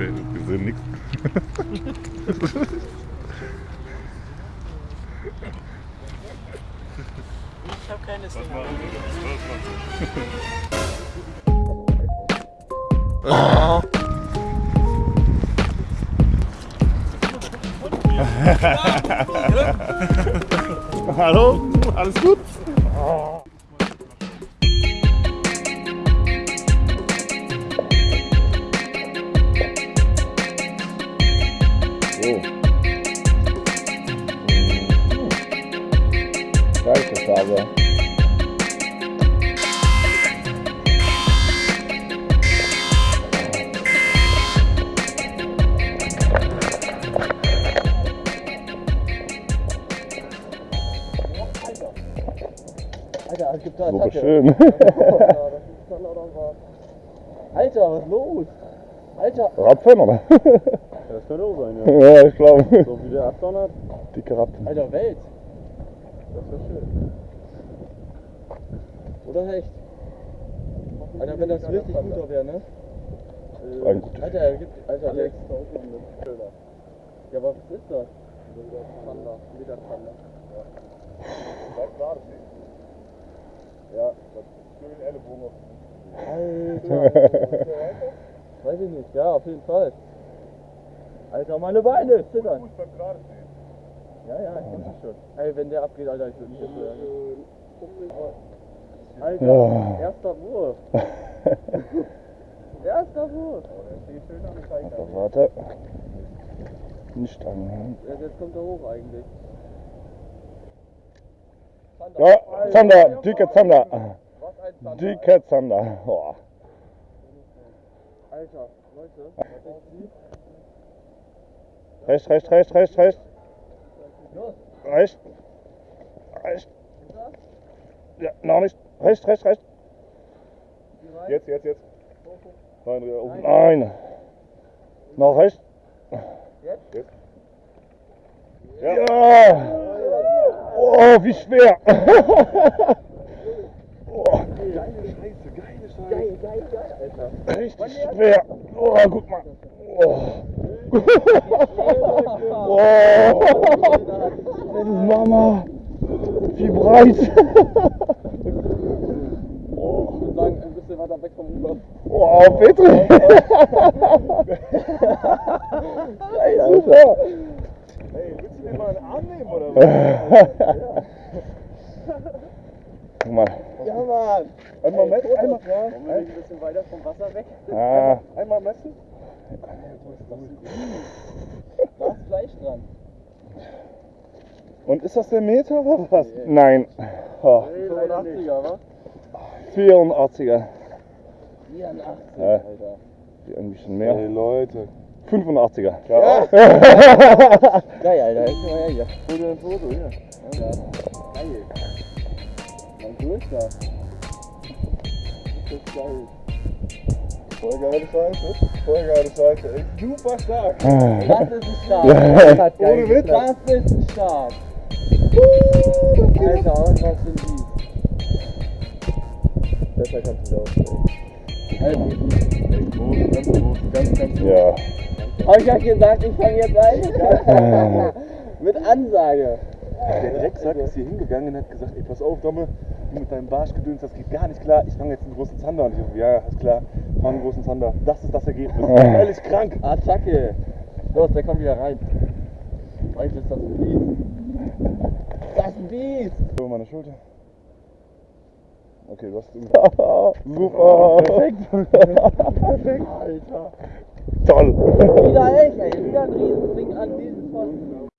Wir, wir sehen nichts. Ich habe keine Stimme. Hallo? Alles gut? Farbe. Alter, es gibt da Attacke. schön. Ist. Alter, was ist los? Alter. Rapfen, oder? Das könnte auch sein, ja. Ja, ich glaube. So wie der abdonnert. Dicke Rappen. Alter, Welt. Das wäre schön. Oder Hecht? Alter, wenn das richtig guter wäre, ne? Ein guter. Alter, er gibt. Alter, Lex. Schöner. Ja, aber was ist das? Zander. Wieder Zander. Ja. Ja, schön Ellenbogen auf Alter. Weiß ich nicht. Ja, auf jeden Fall. Alter, meine Beine zittern. Fuß beim gerade. Ja, ja, ich weiß es schon. Ey, wenn der abgeht, Alter, ich würde mich jetzt. Alter, Ja. erster Wurf. erster Wurf. Oh, der steht schön am Zeiger. Also, warte. Nicht an. Ja, jetzt kommt er hoch eigentlich. Ja, Zander, dicke Zander. Was ein Zander. Dicke Zander. Oh. Alter, Leute, was ich sehe. Recht, recht, recht, recht, recht. Los, Recht. Recht. Ja, noch nicht. Recht, recht, recht. Jetzt, jetzt, jetzt. Nein, ja, oben. Nein. Noch recht. Jetzt? Jetzt. Ja. Oh, wie schwer. Geile Scheiße, geile Scheiße. Geil, geil, geil, Alter. richtig schwer. Oh, guck mal. Oh. Oh. Mama. Wie breit. Ich würde sagen, ein bisschen weiter weg vom Oh, Petri. Geil, Alter. Hey, willst du mir mal einen Arm nehmen oder was? Guck mal. Ja, Mann. Einmal messen, einmal, Wollen wir ein bisschen weiter vom Wasser weg? Ah, einmal messen. Da ist Fleisch dran. Und ist das der Meter oder was? nein. Oh, 85er, wa? 84er. 84, Ja. Alter. Die ein bisschen mehr. Hey Leute. 85er. Ja. Geil, Alter. Jetzt mal her hier. Hol dir ein Foto hier. Ja. Geil. Mein größter. Das ist geil. Voll geile Scheiße. Voll geile Scheiße. Ey, super stark. Das ist ein Start. Das Ohne Witz. geklappt. Das ist ein Start. Alter, und was sind die? Besser kannst du es aussprechen. Ey, groß, ganz groß, ganz, ganz groß. Ja. Hab ich ja gesagt, ich fange jetzt an? Mit Ansage. Der Drecksack ist hier hingegangen und hat gesagt, ey, pass auf, Domme, du mit deinem Barschgedöns, das geht gar nicht klar. Ich fange jetzt einen großen Zander. Und ich so, ja, ist klar, fang einen großen Zander. Das ist das Ergebnis. Völlig krank. Attacke. Los, der kommt wieder rein. Vielleicht ist das ein Biest. Das ist ein Biest. Über meine Schulter. Okay, du hast Super. Perfekt. Perfekt, Alter. Toll. Wieder echt, ey. Wieder ein Riesending an diesem Pfosten.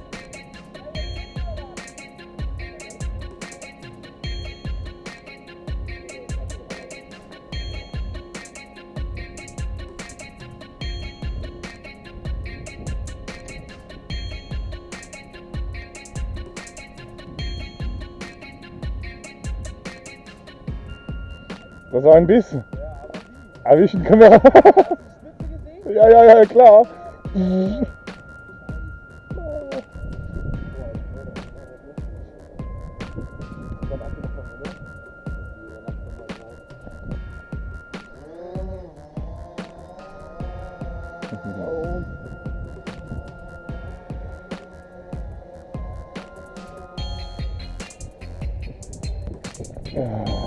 Das war ein Biss. Ja, aber wie? erwischen. können wir. ja, ja, ja, klar. Yeah.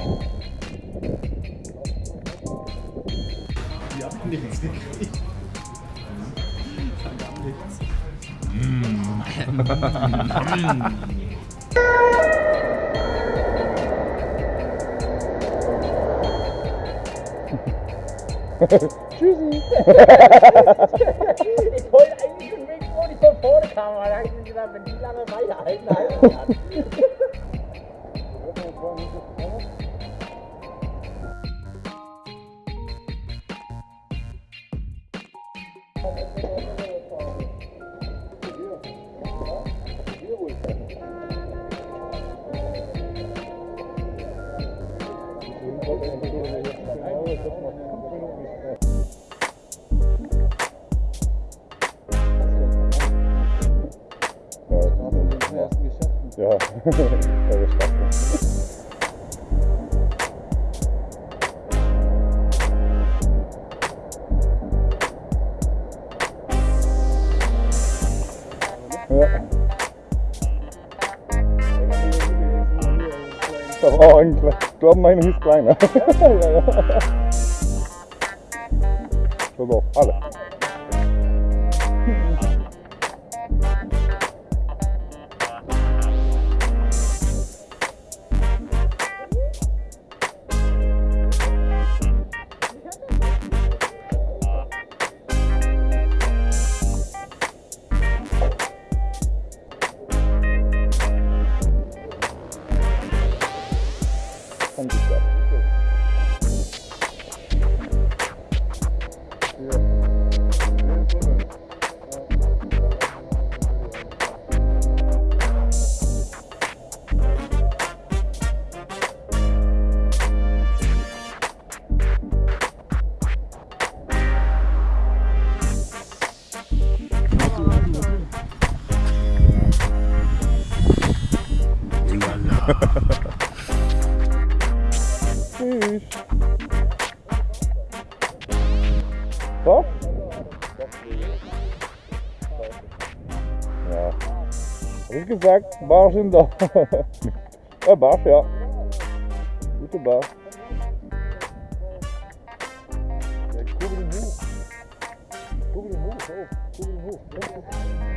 Tschüssi. Ich wollte eigentlich schon weg, wo ich von vorne kam, aber da habe ich mir gesagt, wenn die lange weiterhalten, halten kann. Ja, ja gestanden. Ja. Ich habe auch. Ich glaube, meine hieß kleiner. ja, ja. Ich glaube auch alle. Tschüss. Was? Ja. Hab ich gesagt, Barsch sind da. ja, Barsch, ja. Gute Barsch. Ja, kurbel ihn hoch. Kurbel ihn hoch, auf. Kurbel ihn hoch.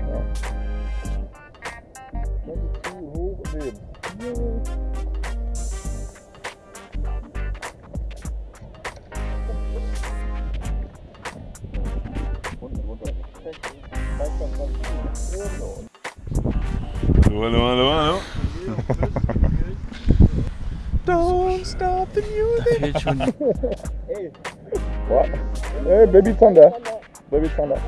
Ja. Hallo, hallo, hallo, hallo. Don't stop the music. Fehlt schon. What? Hey, Baby Thunder. Baby Thunder.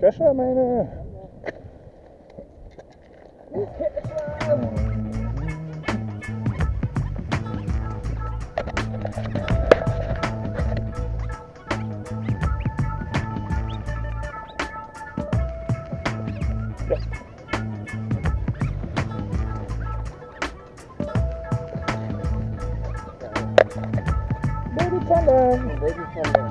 Kescher, meine. Baby panda. Baby panda.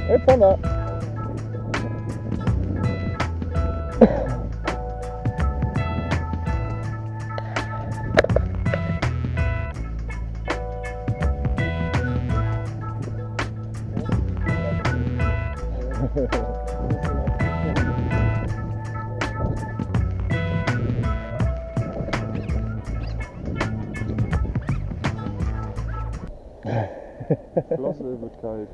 hey panda. Flosse wird kalt.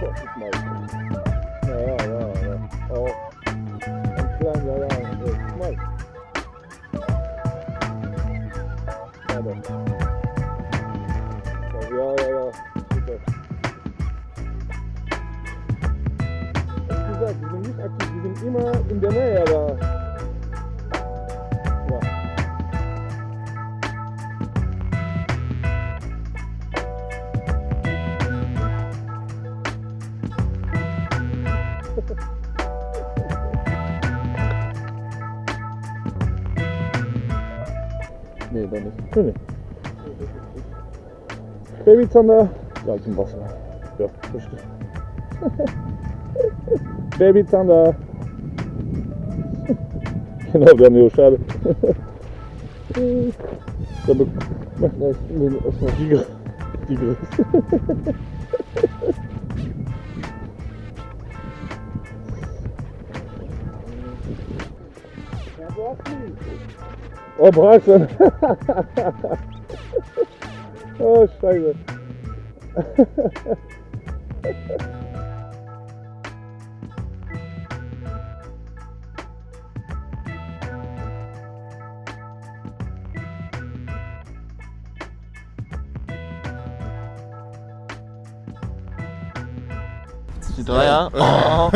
Gott, ist mal. Ja, ja, ja, ja. Oh. Ein klein, ja, ja. Mal. Ja. Ja, ja, ja. Super. Wie gesagt, die sind nicht aktiv, die sind immer in der Nähe, aber. Nee, doch nicht. Nee, nee. Babyzander, Salz im Wasser. Ja, richtig. Babyzander. genau, Daniel, schade. Dann be- Ja, ich will erstmal. die, Gr- die Größe. Oh, Braxen. oh, Scheiße. Die Dreier. Oh.